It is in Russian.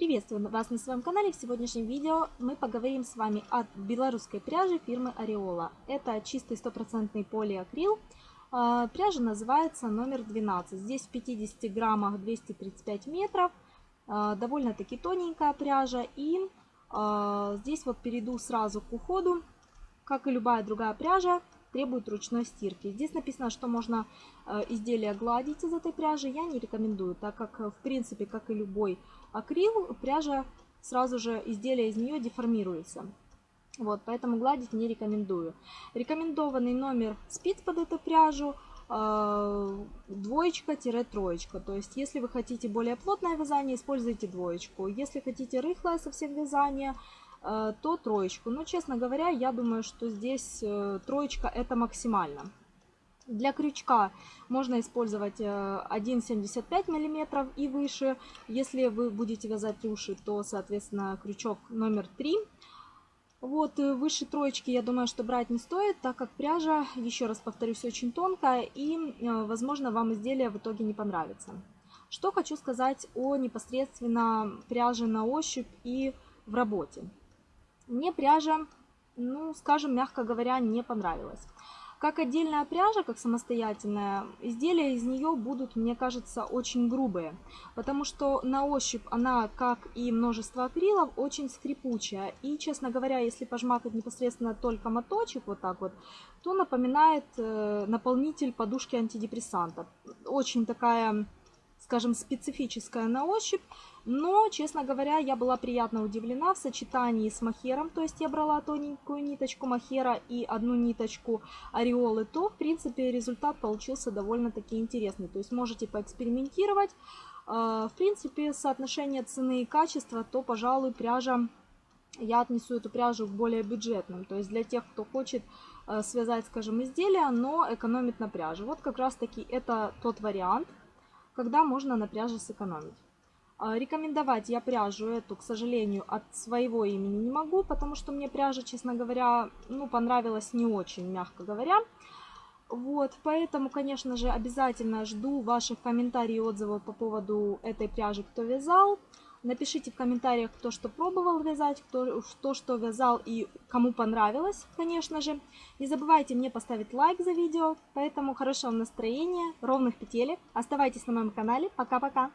Приветствую вас на своем канале. В сегодняшнем видео мы поговорим с вами о белорусской пряже фирмы Ореола. Это чистый стопроцентный полиакрил. А, пряжа называется номер 12. Здесь в 50 граммах 235 метров. А, довольно-таки тоненькая пряжа. И а, здесь вот перейду сразу к уходу. Как и любая другая пряжа, требует ручной стирки. Здесь написано, что можно э, изделие гладить из этой пряжи. Я не рекомендую, так как, в принципе, как и любой акрил, пряжа сразу же изделие из нее деформируется. Вот, поэтому гладить не рекомендую. Рекомендованный номер спиц под эту пряжу э, двоечка-троечка. То есть, если вы хотите более плотное вязание, используйте двоечку. Если хотите рыхлое совсем вязание, Э, то троечку. Но, честно говоря, я думаю, что здесь э, троечка это максимально. Для крючка можно использовать 1,75 э, мм и выше. Если вы будете вязать рюши, то, соответственно, крючок номер 3. Вот, выше троечки, я думаю, что брать не стоит, так как пряжа, еще раз повторюсь, очень тонкая и, возможно, вам изделие в итоге не понравится. Что хочу сказать о непосредственно пряже на ощупь и в работе. Мне пряжа, ну, скажем, мягко говоря, не понравилась. Как отдельная пряжа, как самостоятельная, изделия из нее будут, мне кажется, очень грубые. Потому что на ощупь она, как и множество акрилов, очень скрипучая. И, честно говоря, если пожмакать непосредственно только моточек вот так вот, то напоминает э, наполнитель подушки антидепрессанта. Очень такая скажем, специфическая на ощупь. Но, честно говоря, я была приятно удивлена в сочетании с махером. То есть я брала тоненькую ниточку махера и одну ниточку ореолы. То, в принципе, результат получился довольно-таки интересный. То есть можете поэкспериментировать. А, в принципе, соотношение цены и качества, то, пожалуй, пряжа я отнесу эту пряжу к более бюджетным. То есть для тех, кто хочет э, связать, скажем, изделия, но экономит на пряже. Вот как раз таки это тот вариант когда можно на пряже сэкономить. А, рекомендовать я пряжу эту, к сожалению, от своего имени не могу, потому что мне пряжа, честно говоря, ну, понравилась не очень, мягко говоря. Вот, поэтому, конечно же, обязательно жду ваших комментариев и отзывов по поводу этой пряжи, кто вязал. Напишите в комментариях, кто что пробовал вязать, кто, кто что вязал и кому понравилось, конечно же. Не забывайте мне поставить лайк за видео. Поэтому хорошего настроения, ровных петелек. Оставайтесь на моем канале. Пока-пока!